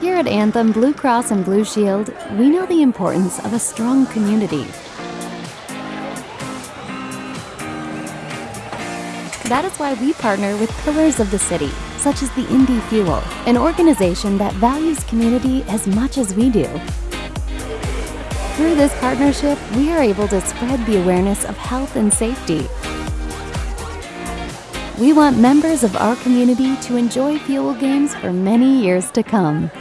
Here at Anthem Blue Cross and Blue Shield, we know the importance of a strong community. That is why we partner with Pillars of the City, such as the Indy Fuel, an organization that values community as much as we do. Through this partnership, we are able to spread the awareness of health and safety. We want members of our community to enjoy Fuel games for many years to come.